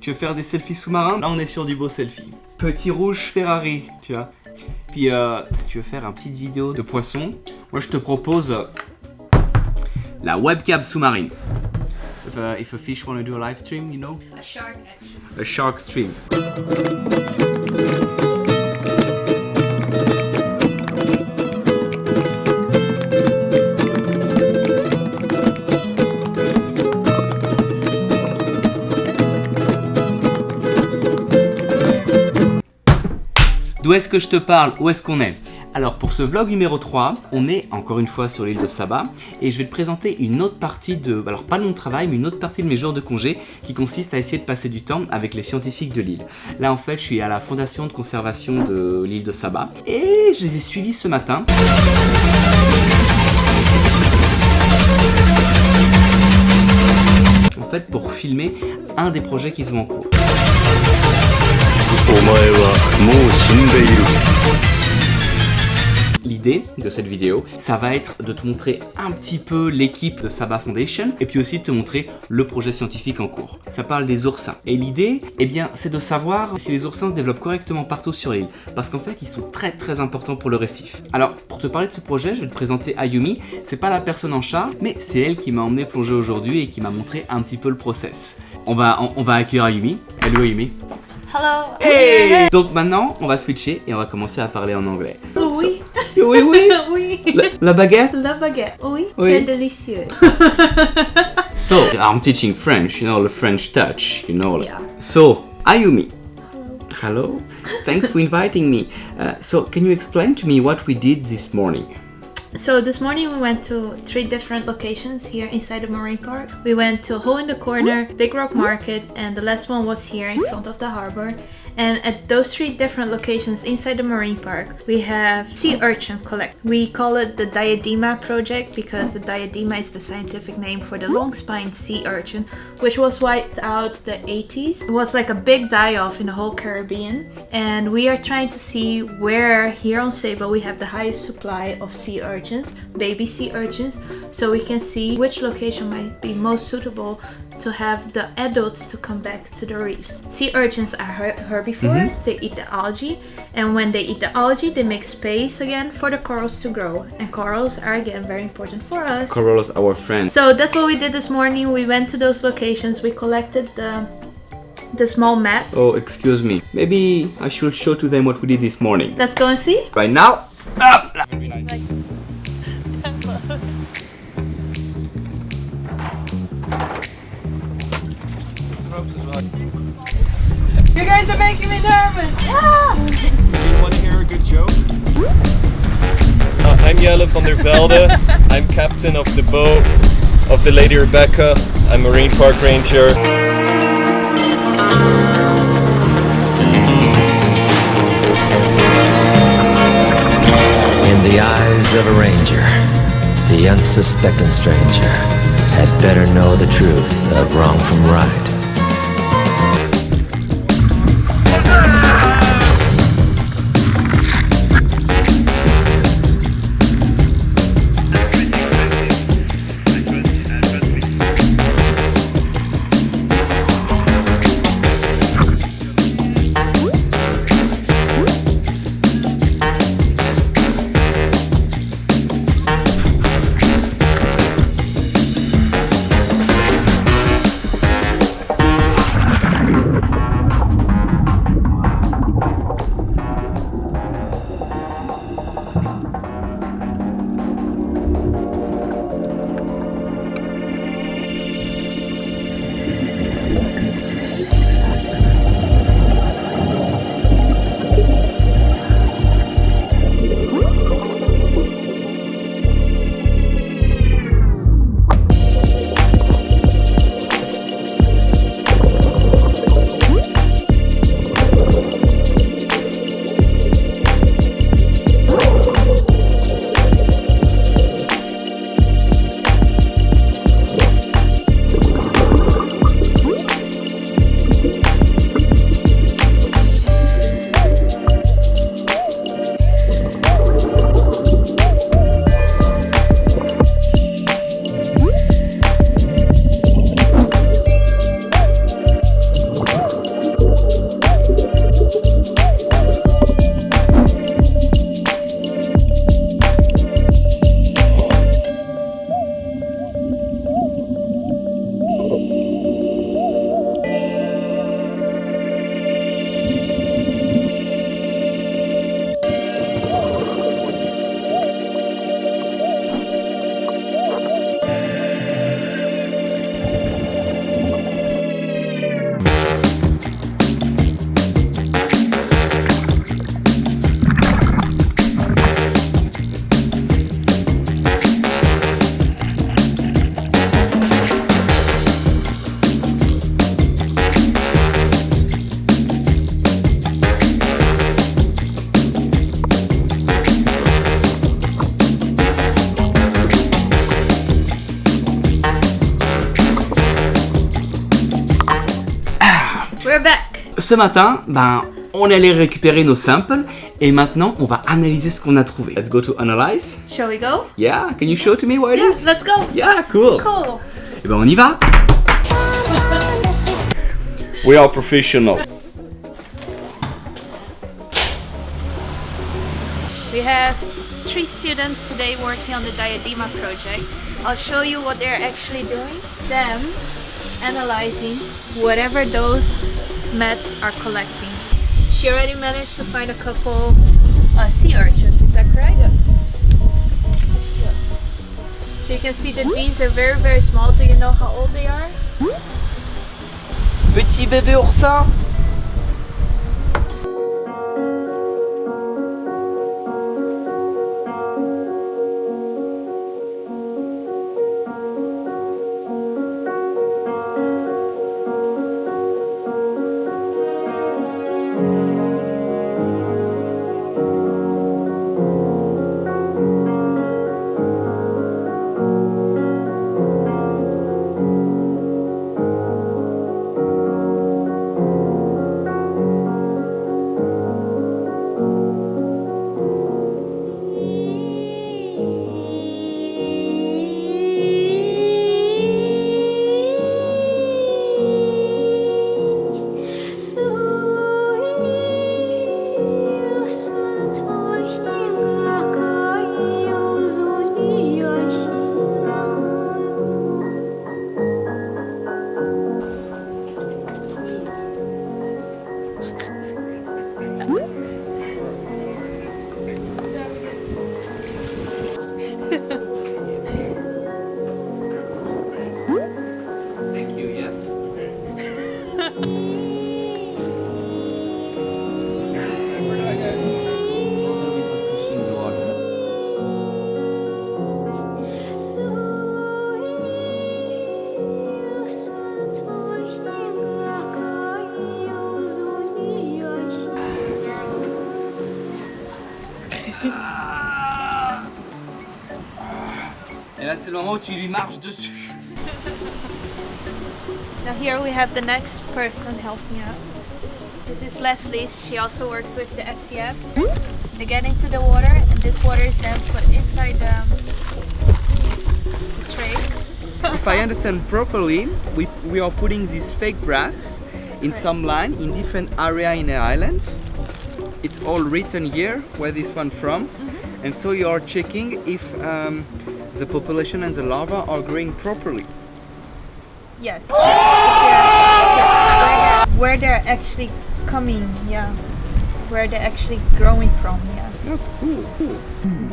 Tu veux faire des selfies sous-marins? Là, on est sur du beau selfie. Petit rouge Ferrari, tu vois. Puis, euh, si tu veux faire une petite vidéo de poisson, moi, je te propose euh, la webcam sous-marine. If, uh, if a fish want to do a live stream, you know? A shark. A shark stream. Que je te parle Où est-ce qu'on est? Alors pour ce vlog numéro 3, on est encore une fois sur l'île de Saba et je vais te présenter une autre partie de, alors pas de mon travail, mais une autre partie de mes jours de congé qui consiste à essayer de passer du temps avec les scientifiques de l'île. Là en fait je suis à la fondation de conservation de l'île de Saba et je les ai suivis ce matin. En fait pour filmer un des projets qu'ils ont en cours. L'idée de cette vidéo, ça va être de te montrer un petit peu l'équipe de Saba Foundation et puis aussi de te montrer le projet scientifique en cours. Ça parle des oursins. Et l'idée, eh bien, c'est de savoir si les oursins se développent correctement partout sur l'île. Parce qu'en fait, ils sont très très importants pour le récif. Alors, pour te parler de ce projet, je vais te présenter Ayumi. C'est pas la personne en charge, mais c'est elle qui m'a emmené plonger aujourd'hui et qui m'a montré un petit peu le process. On va, on, on va accueillir Ayumi. Hello Ayumi. Hello. Hey Donc maintenant, on va switcher et on va commencer à parler en anglais. Oui. Oui, oui. oui. La, la baguette? La baguette. Oui. Oui. C'est délicieux. So, I'm teaching French, you know, the French touch, you know. Yeah. So, Ayumi. Hello. Thanks for inviting me. Uh, so, can you explain to me what we did this morning? So this morning we went to three different locations here inside the marine park. We went to Hole in the Corner, Big Rock Market, and the last one was here in front of the harbor. And at those three different locations inside the marine park, we have sea urchin collect. We call it the Diadema project because the Diadema is the scientific name for the long-spined sea urchin, which was wiped out the 80s. It was like a big die-off in the whole Caribbean. And we are trying to see where here on Saba we have the highest supply of sea urchins, baby sea urchins, so we can see which location might be most suitable to have the adults to come back to the reefs. Sea urchins are her- herbivores, mm-hmm. they eat the algae, and when they eat the algae, they make space again for the corals to grow. And corals are again very important for us. Corals, are our friends. So that's what we did this morning. We went to those locations, we collected the the small mats. Oh, excuse me. Maybe I should show to them what we did this morning. Let's go and see. Right now, up! You guys are making me nervous. Want to hear a good joke? Uh, I'm Jelle van der Velde. I'm captain of the boat of the Lady Rebecca. I'm Marine Park Ranger. In the eyes of a ranger, the unsuspecting stranger had better know the truth of wrong from right. We're back. Ce matin, ben, on allait récupérer nos samples et maintenant on va analyser ce qu'on a trouvé. Let's go to analyze. Shall we go? Yeah, can you show to me what it Yes, is? let's go. Yeah, cool. Cool. Et ben on y va. We are professional. We have three students today working on the Diadema project. I'll show you what they're actually doing. Them analyzing whatever those mats are collecting. She already managed to find a couple uh, sea urchins, is that correct? Yes. yes. So you can see that these are very very small. Do you know how old they are? Petit bébé oursin. C'est le moment où tu lui marches dessus. Now here we have the next person helping out. This is Leslie. She also works with the SCF. They get into the water, and this water is then put inside the, the tray. If I understand properly, we, we are putting this fake grass in some line in different area in the islands. It's all written here where this one from, mm-hmm. And so you are checking if um, the population and the larva are growing properly. Yes. Yeah, where, they're, where they're actually coming, yeah. Where they're actually growing from, yeah. That's cool.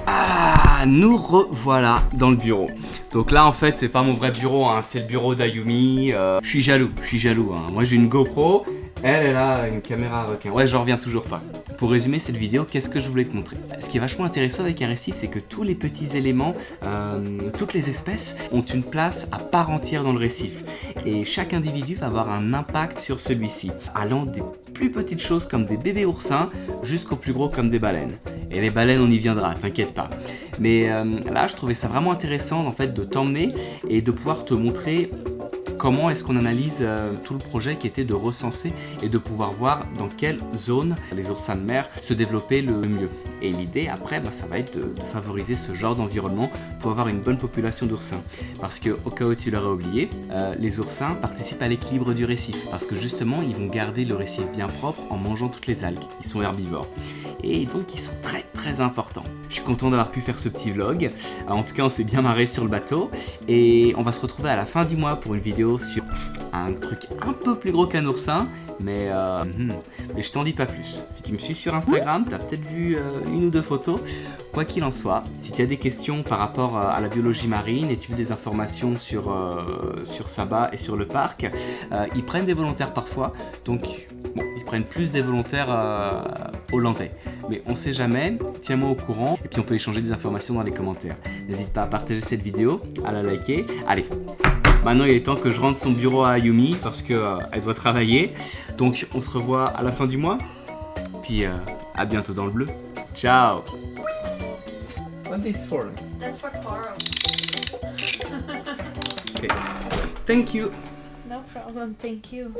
Ah, nous revoilà dans le bureau. Donc là, en fait, c'est pas mon vrai bureau, hein, c'est le bureau d'Ayumi. Euh, je suis jaloux, je suis jaloux. hein. Moi, j'ai une GoPro. Elle, elle a une caméra requin. Ouais, j'en reviens toujours pas. Pour résumer cette vidéo, qu'est-ce que je voulais te montrer? Ce qui est vachement intéressant avec un récif, c'est que tous les petits éléments, euh, toutes les espèces ont une place à part entière dans le récif. Et chaque individu va avoir un impact sur celui-ci, allant des plus petites choses comme des bébés oursins jusqu'aux plus gros comme des baleines. Et les baleines, on y viendra, t'inquiète pas. Mais euh, là, je trouvais ça vraiment intéressant en fait de t'emmener et de pouvoir te montrer comment est-ce qu'on analyse euh, tout le projet qui était de recenser et de pouvoir voir dans quelle zone les oursins de mer se développaient le mieux. Et l'idée après, bah, ça va être de, favoriser ce genre d'environnement pour avoir une bonne population d'oursins. Parce que au cas où tu l'aurais oublié, euh, les oursins participent à l'équilibre du récif. Parce que justement, ils vont garder le récif bien propre en mangeant toutes les algues. Ils sont herbivores. Et donc ils sont très très importants. Je suis content d'avoir pu faire ce petit vlog. En tout cas, on s'est bien marré sur le bateau. Et on va se retrouver à la fin du mois pour une vidéo sur un truc un peu plus gros qu'un oursin. Mais, euh, hmm, mais je t'en dis pas plus. Si tu me suis sur Instagram, tu as peut-être vu euh, une ou deux photos. Quoi qu'il en soit, si tu as des questions par rapport euh, à la biologie marine et tu veux des informations sur, euh, sur Saba et sur le parc, ils prennent des volontaires parfois. Donc, bon, ils prennent plus des volontaires euh, hollandais. Mais on sait jamais, tiens-moi au courant et puis on peut échanger des informations dans les commentaires. N'hésite pas à partager cette vidéo, à la liker. Allez, maintenant il est temps que je rentre son bureau à Ayumi parce qu'elle doit travailler. Donc on se revoit à la fin du mois. Puis euh, à bientôt dans le bleu. Ciao What is for? That's for. Okay. Thank you No problem, thank you.